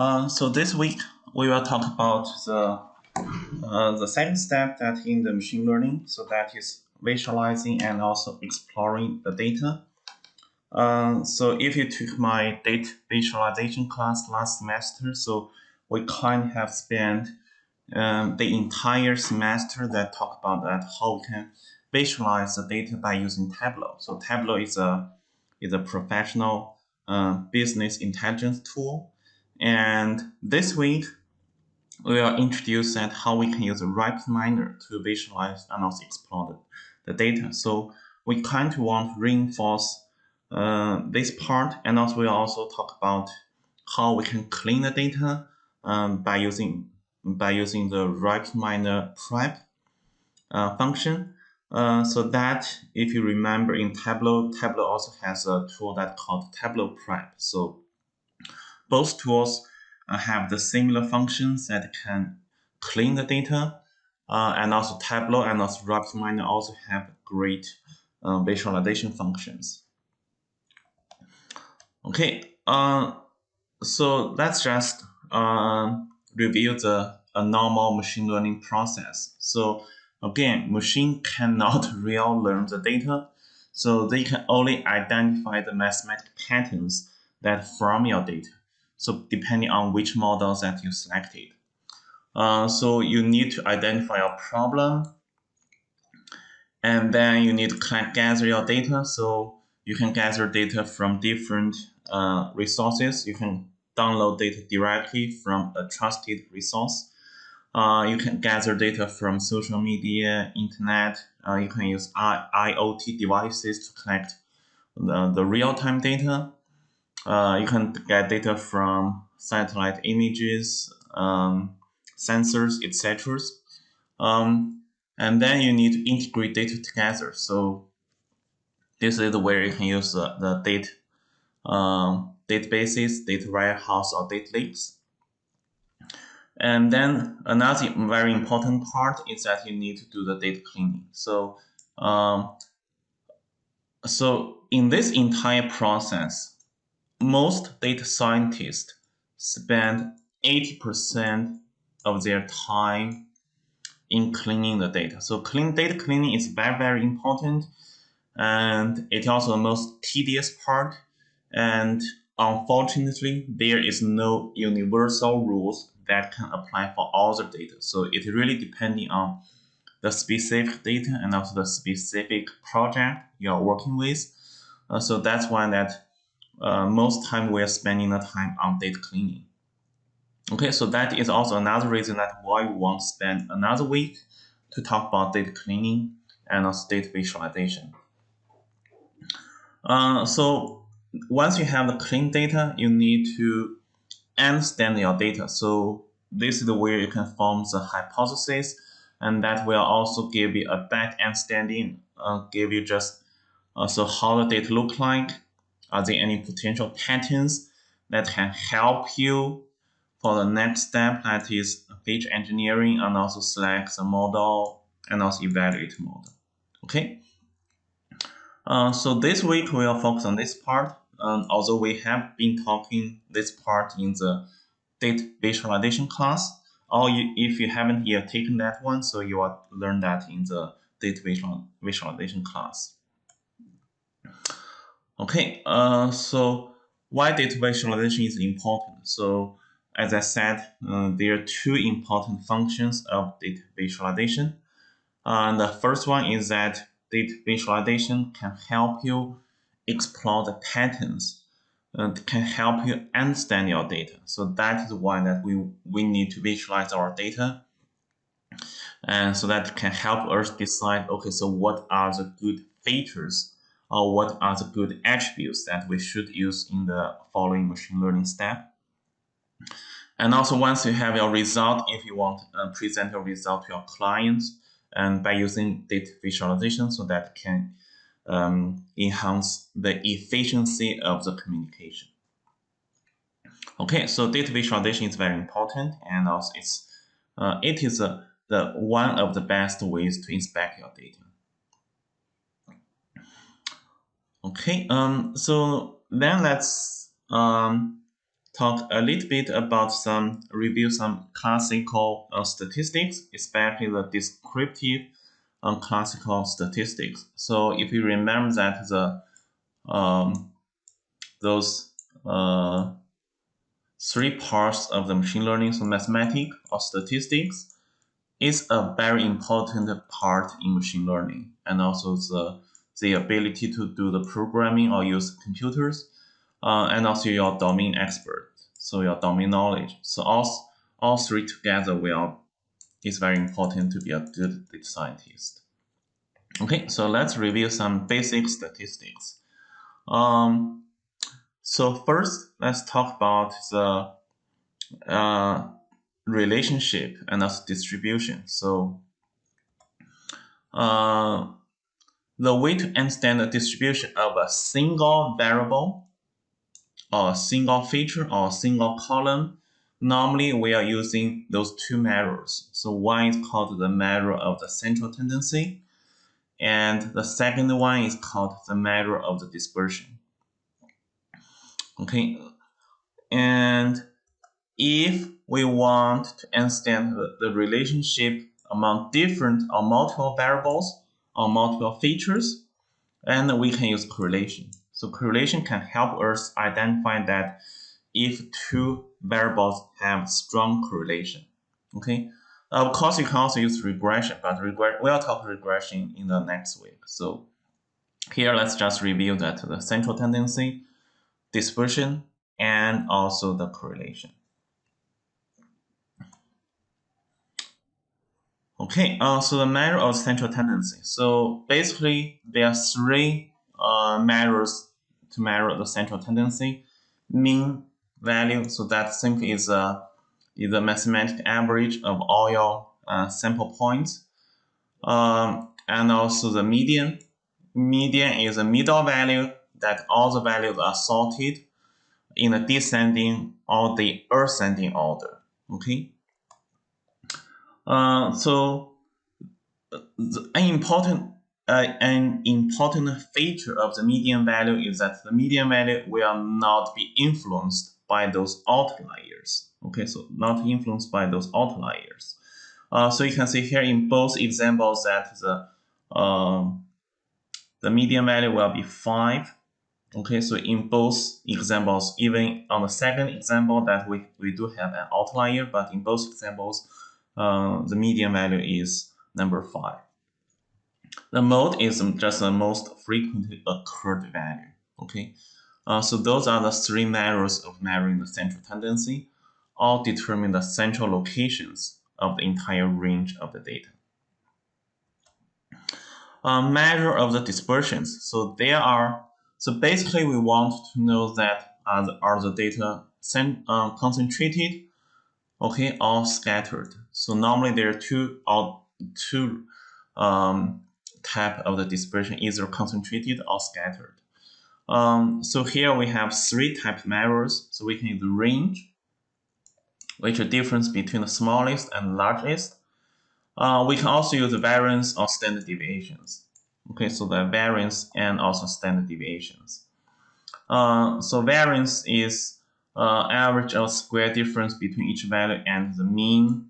Uh, so this week we will talk about the uh, the second step that in the machine learning. So that is visualizing and also exploring the data. Uh, so if you took my data visualization class last semester, so we kind of have spent um, the entire semester that talk about that how we can visualize the data by using Tableau. So Tableau is a is a professional uh, business intelligence tool and this week, we will introduce that how we can use a RapidMiner to visualize and also explore the, the data. So we kind of want to reinforce uh, this part, and also we'll also talk about how we can clean the data um, by using by using the RapidMiner prep uh, function. Uh, so that if you remember in Tableau, Tableau also has a tool that called Tableau Prep. So both tools uh, have the similar functions that can clean the data, uh, and also Tableau and also RapidMiner also have great uh, visualization functions. Okay, so let's just review the a normal machine learning process. So again, machine cannot real learn the data, so they can only identify the mathematical patterns that from your data. So depending on which models that you selected. Uh, so you need to identify your problem and then you need to collect, gather your data. So you can gather data from different uh, resources. You can download data directly from a trusted resource. Uh, you can gather data from social media, internet. Uh, you can use I IoT devices to collect the, the real-time data. Uh, you can get data from satellite images, um, sensors, etc. Um, and then you need to integrate data together. So this is where you can use the, the data um, databases, data warehouse, or data lakes. And then another very important part is that you need to do the data cleaning. So, um, so in this entire process, most data scientists spend 80% of their time in cleaning the data. So clean data cleaning is very, very important. And it's also the most tedious part. And unfortunately, there is no universal rules that can apply for all the data. So it really depending on the specific data and also the specific project you're working with. Uh, so that's why that uh, most time we are spending the time on data cleaning. Okay, so that is also another reason that why we want to spend another week to talk about data cleaning and also data visualization. Uh, so once you have the clean data, you need to understand your data. So this is where you can form the hypothesis, and that will also give you a back understanding, uh, give you just uh, so how the data look like, are there any potential patterns that can help you for the next step that is feature engineering and also select the model and also evaluate model. Okay. Uh, so this week we will focus on this part. Um, although we have been talking this part in the data visualization class, or you, if you haven't yet taken that one, so you will learn that in the data visual, visualization class. Okay, uh, so why data visualization is important? So as I said, uh, there are two important functions of data visualization. Uh, the first one is that data visualization can help you explore the patterns and uh, can help you understand your data. So that is why that we, we need to visualize our data. And so that can help us decide, okay, so what are the good features or what are the good attributes that we should use in the following machine learning step. And also once you have your result, if you want to uh, present your result to your clients and by using data visualization so that can um, enhance the efficiency of the communication. Okay, so data visualization is very important and also it's, uh, it is uh, the one of the best ways to inspect your data. Okay, um, so then let's um, talk a little bit about some, review some classical uh, statistics, especially the descriptive um, classical statistics. So if you remember that the um, those uh, three parts of the machine learning, so mathematics or statistics, is a very important part in machine learning, and also the the ability to do the programming or use computers, uh, and also your domain expert, so your domain knowledge. So all all three together will is very important to be a good data scientist. Okay, so let's review some basic statistics. Um, so first, let's talk about the uh, relationship and also distribution. So uh, the way to understand the distribution of a single variable or a single feature or a single column, normally we are using those two measures. So one is called the measure of the central tendency, and the second one is called the measure of the dispersion. Okay, and if we want to understand the, the relationship among different or multiple variables or multiple features, and we can use correlation. So correlation can help us identify that if two variables have strong correlation. Okay, of course, you can also use regression, but regre we'll talk regression in the next week. So here, let's just review that the central tendency, dispersion, and also the correlation. Okay, uh, so the measure of central tendency. So basically, there are three uh, measures to measure the central tendency. Mean value, so that simply is a is a mathematical average of all your uh, sample points. Um, and also the median. Median is a middle value that all the values are sorted in a descending or the ascending order. Okay. Uh, so an important uh, an important feature of the median value is that the median value will not be influenced by those outliers. Okay, so not influenced by those outliers. Uh, so you can see here in both examples that the um, the median value will be 5. Okay, so in both examples, even on the second example that we, we do have an outlier, but in both examples, uh, the median value is number 5. The mode is just the most frequently occurred value. Okay, uh, so those are the three measures of measuring the central tendency all determine the central locations of the entire range of the data. A measure of the dispersions. So there are, so basically we want to know that are the, are the data uh, concentrated, okay, all scattered. So normally there are two or two um, type of the dispersion, either concentrated or scattered. Um, so here we have three type measures. So we can use the range, which is difference between the smallest and largest. Uh, we can also use the variance or standard deviations. Okay, so the variance and also standard deviations. Uh, so variance is uh, average of square difference between each value and the mean.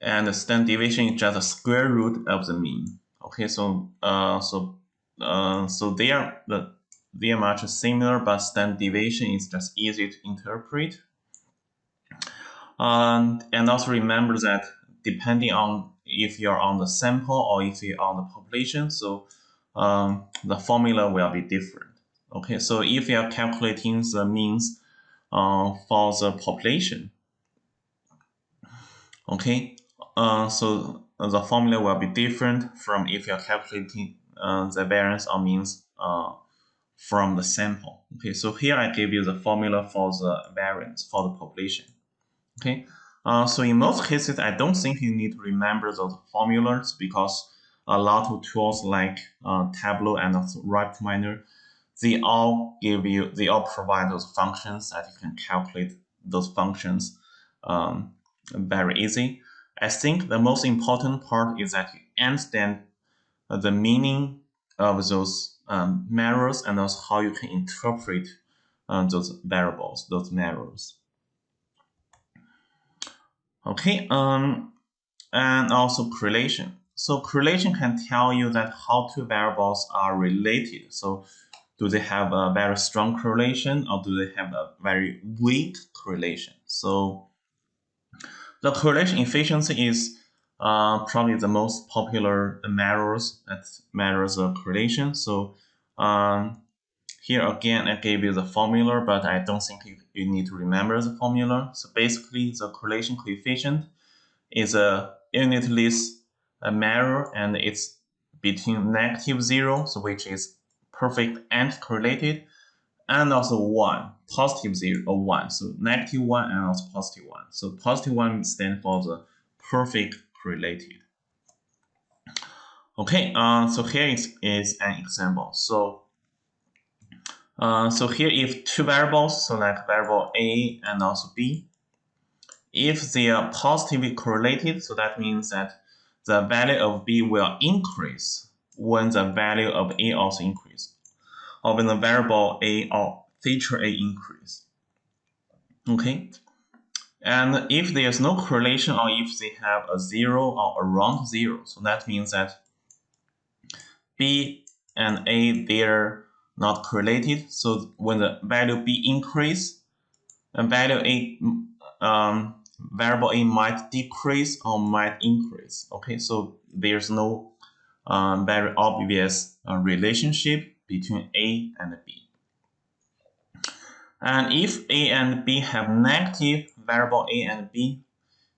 And the standard deviation is just a square root of the mean. Okay, so uh, so uh, so they are the they are much similar, but standard deviation is just easy to interpret um, and also remember that depending on if you're on the sample or if you're on the population, so um, the formula will be different. Okay, so if you're calculating the means for the population, okay, uh, so the formula will be different from if you're calculating uh, the variance or means uh, from the sample. Okay, so here I give you the formula for the variance for the population. Okay, uh, so in most cases, I don't think you need to remember those formulas because a lot of tools like uh, Tableau and RapidMiner, they all give you, they all provide those functions that you can calculate those functions um, very easy. I think the most important part is that you understand the meaning of those um, and also how you can interpret uh, those variables, those measures. Okay, um, and also correlation. So correlation can tell you that how two variables are related. So do they have a very strong correlation or do they have a very weak correlation? So the correlation efficiency is uh, probably the most popular measures that measures of correlation. So um, here again, I gave you the formula, but I don't think you, you need to remember the formula. So basically, the correlation coefficient is a unitless measure, and it's between negative zero, so which is perfect and correlated, and also 1, positive 0 or 1. So negative 1 and also positive 1. So positive 1 stands for the perfect correlated. Okay, uh, so here is, is an example. So uh, so here if two variables, so like variable A and also B, if they are positively correlated, so that means that the value of B will increase when the value of A also increase or when the variable a or feature a increase. Okay, and if there's no correlation or if they have a zero or around zero, so that means that b and a they're not correlated. So when the value b increase, the value a um, variable a might decrease or might increase. Okay, so there's no um, very obvious uh, relationship between A and B. And if A and B have negative variable A and B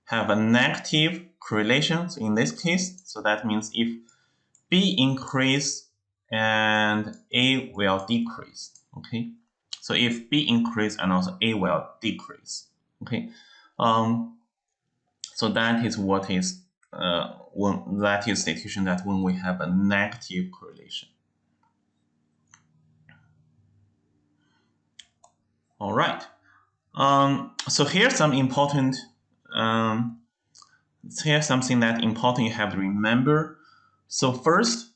have a negative correlations in this case, so that means if B increase and A will decrease, okay? So if B increase and also A will decrease, okay? Um, so that is what is uh, when that is situation that when we have a negative correlation. All right. Um, so here's some important, um, here's something that important you have to remember. So first,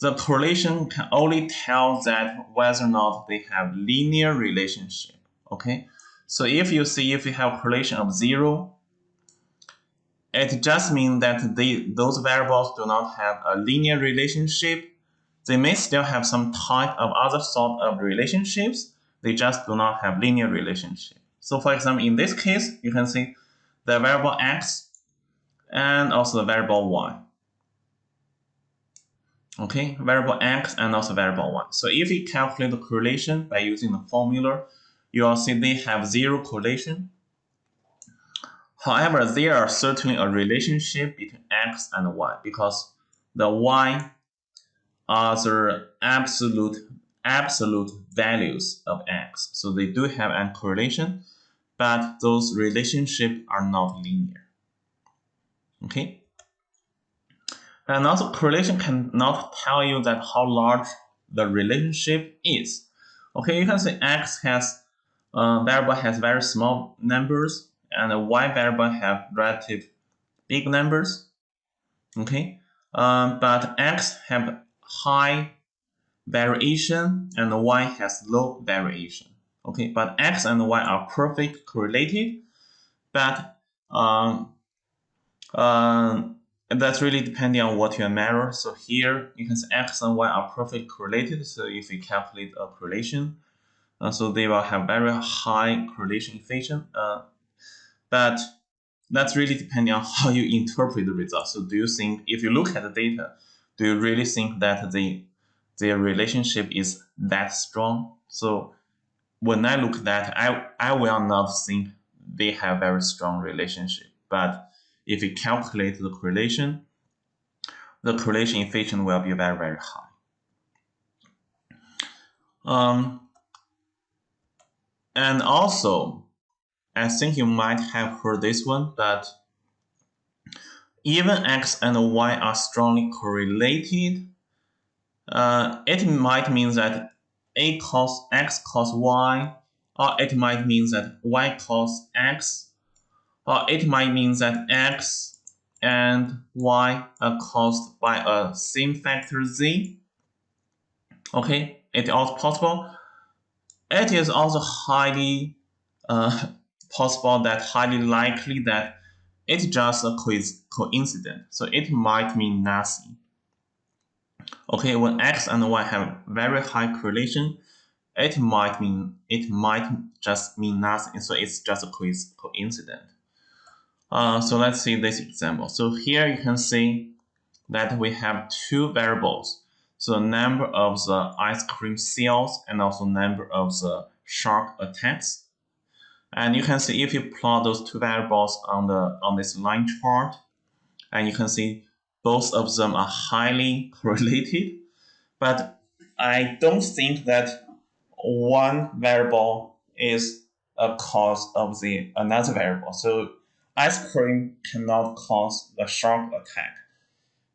the correlation can only tell that whether or not they have linear relationship. Okay. So if you see if you have correlation of zero, it just means that they, those variables do not have a linear relationship. They may still have some type of other sort of relationships, they just do not have linear relationship. So for example, in this case, you can see the variable x and also the variable y. Okay, variable x and also variable y. So if you calculate the correlation by using the formula, you will see they have zero correlation. However, there are certainly a relationship between x and y because the y are the absolute absolute values of x. So they do have a correlation, but those relationships are not linear. Okay? And also correlation cannot tell you that how large the relationship is. Okay, you can say x has uh, variable has very small numbers and y variable have relative big numbers. Okay, um, but x have high variation and y has low variation. Okay, but x and y are perfect correlated, but um, uh, that's really depending on what you measure. So here you can see x and y are perfect correlated. So if you calculate a correlation, uh, so they will have very high correlation coefficient. Uh, but that's really depending on how you interpret the results. So do you think if you look at the data, do you really think that the their relationship is that strong. So when I look at that, I, I will not think they have a very strong relationship. But if you calculate the correlation, the correlation coefficient will be very, very high. Um, and also, I think you might have heard this one, but even x and y are strongly correlated, uh, it might mean that a cos x cos y, or it might mean that y cos x, or it might mean that x and y are caused by a same factor z. Okay, it is also possible. it is also highly uh, possible that highly likely that it's just a coincidence. So it might mean nothing. Okay, when x and y have very high correlation, it might mean it might just mean nothing. So it's just a coincidence. Uh, so let's see this example. So here you can see that we have two variables. So number of the ice cream sales and also number of the shark attacks. And you can see if you plot those two variables on the on this line chart, and you can see both of them are highly correlated. But I don't think that one variable is a cause of the another variable. So ice cream cannot cause the shark attack.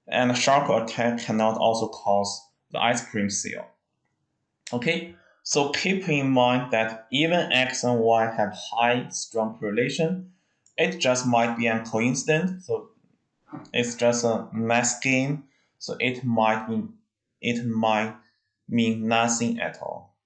And the shark attack cannot also cause the ice cream sale. Okay, so keep in mind that even x and y have high strong correlation, it just might be a coincidence. So it's just a math game. So it might mean it might mean nothing at all.